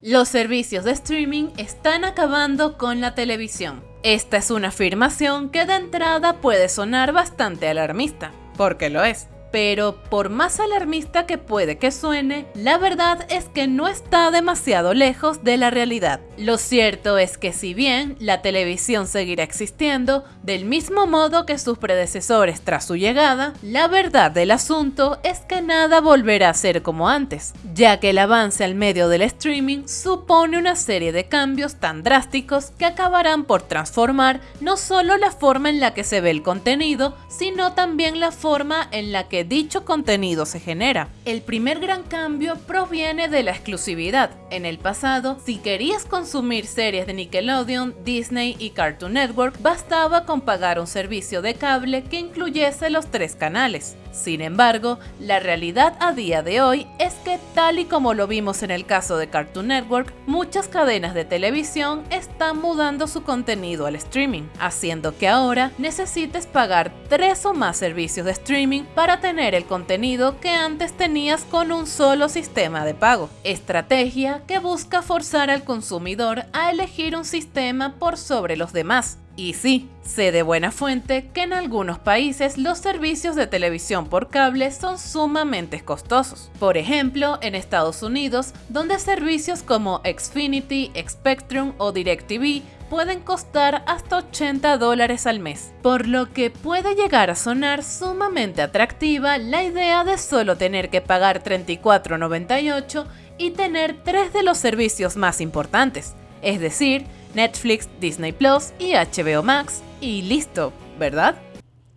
Los servicios de streaming están acabando con la televisión. Esta es una afirmación que de entrada puede sonar bastante alarmista, porque lo es. Pero por más alarmista que puede que suene, la verdad es que no está demasiado lejos de la realidad. Lo cierto es que si bien la televisión seguirá existiendo del mismo modo que sus predecesores tras su llegada, la verdad del asunto es que nada volverá a ser como antes, ya que el avance al medio del streaming supone una serie de cambios tan drásticos que acabarán por transformar no solo la forma en la que se ve el contenido, sino también la forma en la que dicho contenido se genera. El primer gran cambio proviene de la exclusividad. En el pasado, si querías consumir series de Nickelodeon, Disney y Cartoon Network, bastaba con pagar un servicio de cable que incluyese los tres canales. Sin embargo, la realidad a día de hoy es que tal y como lo vimos en el caso de Cartoon Network, muchas cadenas de televisión están mudando su contenido al streaming, haciendo que ahora necesites pagar tres o más servicios de streaming para tener el contenido que antes tenías con un solo sistema de pago. Estrategia que busca forzar al consumidor a elegir un sistema por sobre los demás, y sí, sé de buena fuente que en algunos países los servicios de televisión por cable son sumamente costosos. Por ejemplo, en Estados Unidos, donde servicios como Xfinity, Spectrum o DirecTV pueden costar hasta 80 dólares al mes, por lo que puede llegar a sonar sumamente atractiva la idea de solo tener que pagar $34.98 y tener tres de los servicios más importantes, es decir, Netflix, Disney Plus y HBO Max, y listo, ¿verdad?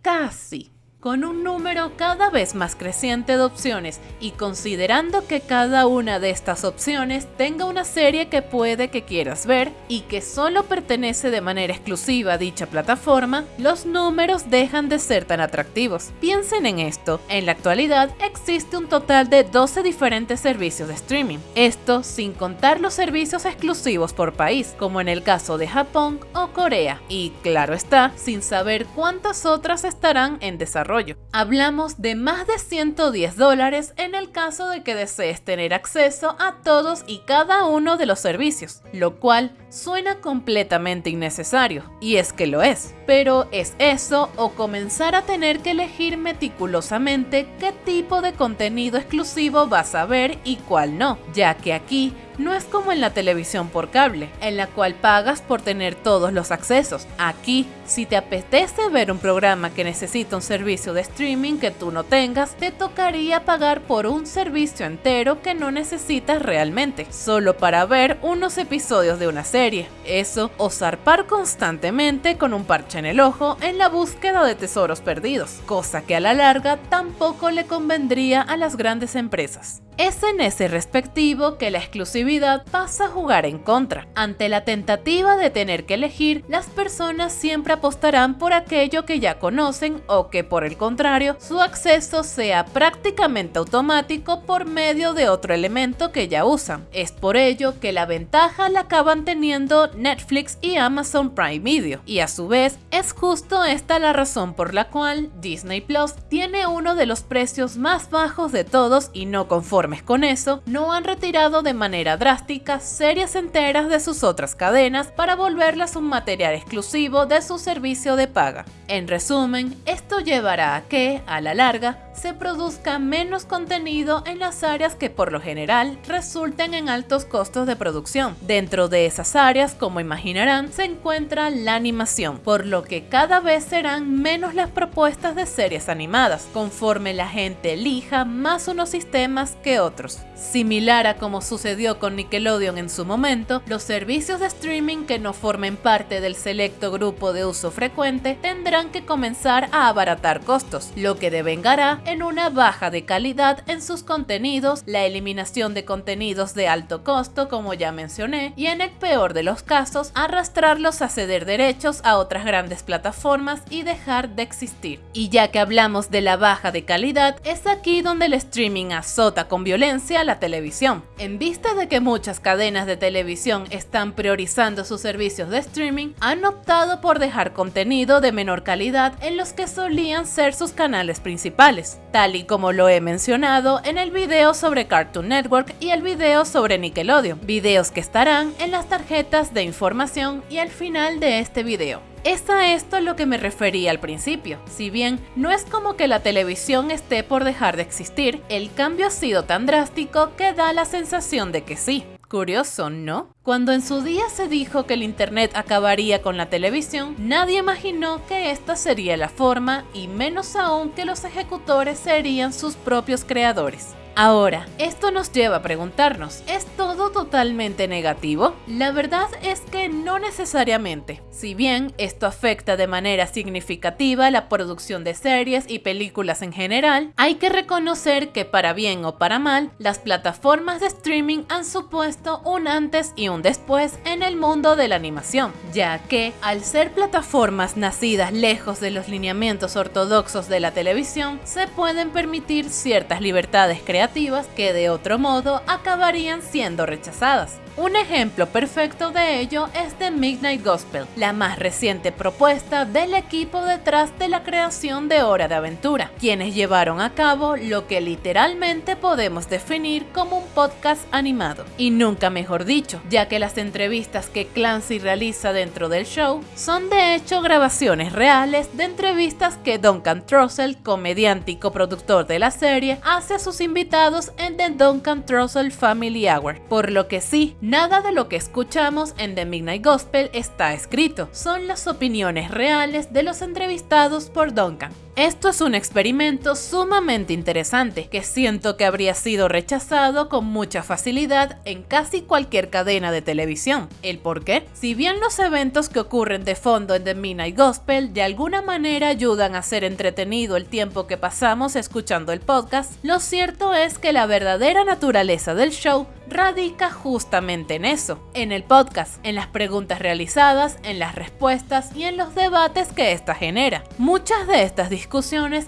Casi con un número cada vez más creciente de opciones y considerando que cada una de estas opciones tenga una serie que puede que quieras ver y que solo pertenece de manera exclusiva a dicha plataforma, los números dejan de ser tan atractivos. Piensen en esto, en la actualidad existe un total de 12 diferentes servicios de streaming, esto sin contar los servicios exclusivos por país, como en el caso de Japón o Corea, y claro está, sin saber cuántas otras estarán en desarrollo Hablamos de más de 110 dólares en el caso de que desees tener acceso a todos y cada uno de los servicios, lo cual suena completamente innecesario, y es que lo es. Pero es eso o comenzar a tener que elegir meticulosamente qué tipo de contenido exclusivo vas a ver y cuál no, ya que aquí no es como en la televisión por cable, en la cual pagas por tener todos los accesos. Aquí, si te apetece ver un programa que necesita un servicio de streaming que tú no tengas, te tocaría pagar por un servicio entero que no necesitas realmente, solo para ver unos episodios de una serie. Eso o zarpar constantemente con un parche en el ojo en la búsqueda de tesoros perdidos, cosa que a la larga tampoco le convendría a las grandes empresas. Es en ese respectivo que la exclusividad pasa a jugar en contra. Ante la tentativa de tener que elegir, las personas siempre apostarán por aquello que ya conocen o que por el contrario su acceso sea prácticamente automático por medio de otro elemento que ya usan. Es por ello que la ventaja la acaban teniendo Netflix y Amazon Prime Video y a su vez es justo esta la razón por la cual Disney Plus tiene uno de los precios más bajos de todos y no conforme con eso, no han retirado de manera drástica series enteras de sus otras cadenas para volverlas un material exclusivo de su servicio de paga. En resumen, esto llevará a que, a la larga, se produzca menos contenido en las áreas que por lo general resulten en altos costos de producción. Dentro de esas áreas, como imaginarán, se encuentra la animación, por lo que cada vez serán menos las propuestas de series animadas, conforme la gente elija más unos sistemas que otros. Similar a como sucedió con Nickelodeon en su momento, los servicios de streaming que no formen parte del selecto grupo de uso frecuente tendrán que comenzar a abaratar costos, lo que devengará en una baja de calidad en sus contenidos, la eliminación de contenidos de alto costo como ya mencioné, y en el peor de los casos arrastrarlos a ceder derechos a otras grandes plataformas y dejar de existir. Y ya que hablamos de la baja de calidad, es aquí donde el streaming azota con violencia la televisión. En vista de que muchas cadenas de televisión están priorizando sus servicios de streaming, han optado por dejar contenido de menor calidad en los que solían ser sus canales principales, tal y como lo he mencionado en el video sobre Cartoon Network y el video sobre Nickelodeon, videos que estarán en las tarjetas de información y al final de este video. Es a esto lo que me refería al principio. Si bien no es como que la televisión esté por dejar de existir, el cambio ha sido tan drástico que da la sensación de que sí. Curioso, ¿no? Cuando en su día se dijo que el Internet acabaría con la televisión, nadie imaginó que esta sería la forma y menos aún que los ejecutores serían sus propios creadores. Ahora, esto nos lleva a preguntarnos, ¿es todo totalmente negativo? La verdad es que no necesariamente. Si bien esto afecta de manera significativa la producción de series y películas en general, hay que reconocer que para bien o para mal, las plataformas de streaming han supuesto un antes y un después en el mundo de la animación, ya que al ser plataformas nacidas lejos de los lineamientos ortodoxos de la televisión, se pueden permitir ciertas libertades creativas que de otro modo acabarían siendo rechazadas. Un ejemplo perfecto de ello es The Midnight Gospel, la más reciente propuesta del equipo detrás de la creación de Hora de Aventura, quienes llevaron a cabo lo que literalmente podemos definir como un podcast animado. Y nunca mejor dicho, ya que las entrevistas que Clancy realiza dentro del show son de hecho grabaciones reales de entrevistas que Duncan Trussell, comediante y coproductor de la serie, hace a sus invitados en The Duncan Trussell Family Hour, por lo que sí, Nada de lo que escuchamos en The Midnight Gospel está escrito, son las opiniones reales de los entrevistados por Duncan. Esto es un experimento sumamente interesante que siento que habría sido rechazado con mucha facilidad en casi cualquier cadena de televisión. ¿El por qué? Si bien los eventos que ocurren de fondo en The Midnight Gospel de alguna manera ayudan a ser entretenido el tiempo que pasamos escuchando el podcast, lo cierto es que la verdadera naturaleza del show radica justamente en eso, en el podcast, en las preguntas realizadas, en las respuestas y en los debates que ésta genera. Muchas de estas discusiones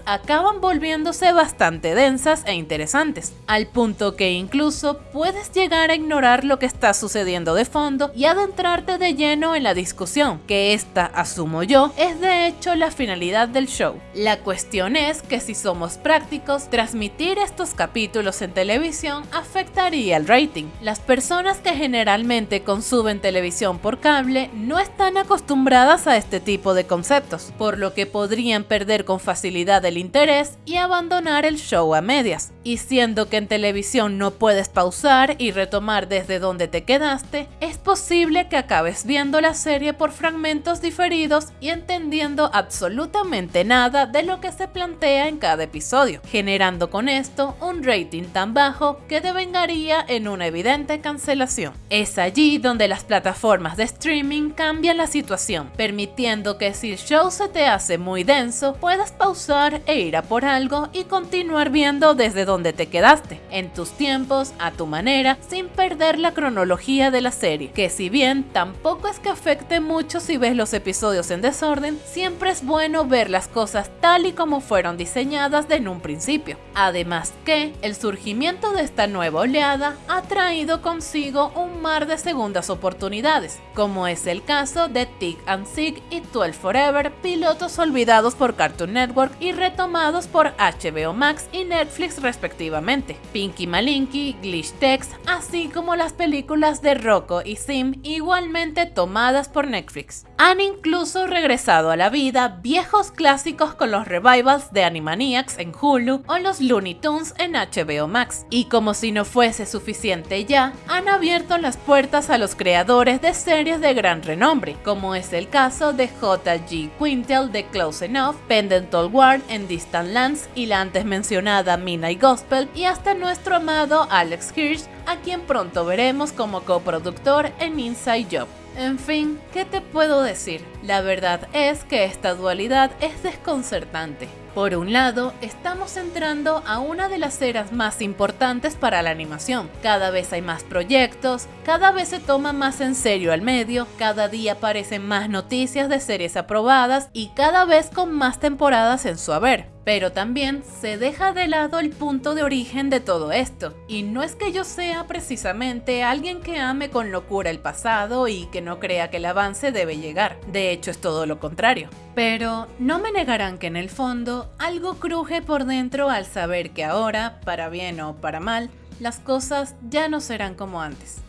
acaban volviéndose bastante densas e interesantes, al punto que incluso puedes llegar a ignorar lo que está sucediendo de fondo y adentrarte de lleno en la discusión, que esta, asumo yo, es de hecho la finalidad del show. La cuestión es que si somos prácticos, transmitir estos capítulos en televisión afectaría el rating las personas que generalmente consumen televisión por cable no están acostumbradas a este tipo de conceptos, por lo que podrían perder con facilidad el interés y abandonar el show a medias. Y siendo que en televisión no puedes pausar y retomar desde donde te quedaste, es posible que acabes viendo la serie por fragmentos diferidos y entendiendo absolutamente nada de lo que se plantea en cada episodio, generando con esto un rating tan bajo que devengaría en una evidente cancelación. Es allí donde las plataformas de streaming cambian la situación, permitiendo que si el show se te hace muy denso, puedas pausar e ir a por algo y continuar viendo desde donde te quedaste, en tus tiempos, a tu manera, sin perder la cronología de la serie, que si bien tampoco es que afecte mucho si ves los episodios en desorden, siempre es bueno ver las cosas tal y como fueron diseñadas en un principio. Además que el surgimiento de esta nueva oleada ha traído consigo un mar de segundas oportunidades, como es el caso de Tick and Sig y 12 Forever, pilotos olvidados por Cartoon Network y retomados por HBO Max y Netflix respectivamente, Pinky Malinky, Glitch Text, así como las películas de Rocco y Sim igualmente tomadas por Netflix. Han incluso regresado a la vida viejos clásicos con los revivals de Animaniacs en Hulu o los Looney Tunes en HBO Max, y como si no fuese suficiente ya han abierto las puertas a los creadores de series de gran renombre, como es el caso de J.G. Quintel de Close Enough, Pendental Ward en Distant Lands y la antes mencionada Midnight Gospel, y hasta nuestro amado Alex Hirsch, a quien pronto veremos como coproductor en Inside Job. En fin, ¿qué te puedo decir? La verdad es que esta dualidad es desconcertante. Por un lado, estamos entrando a una de las eras más importantes para la animación. Cada vez hay más proyectos, cada vez se toma más en serio al medio, cada día aparecen más noticias de series aprobadas y cada vez con más temporadas en su haber. Pero también se deja de lado el punto de origen de todo esto, y no es que yo sea precisamente alguien que ame con locura el pasado y que no crea que el avance debe llegar, de hecho es todo lo contrario. Pero no me negarán que en el fondo algo cruje por dentro al saber que ahora, para bien o para mal, las cosas ya no serán como antes.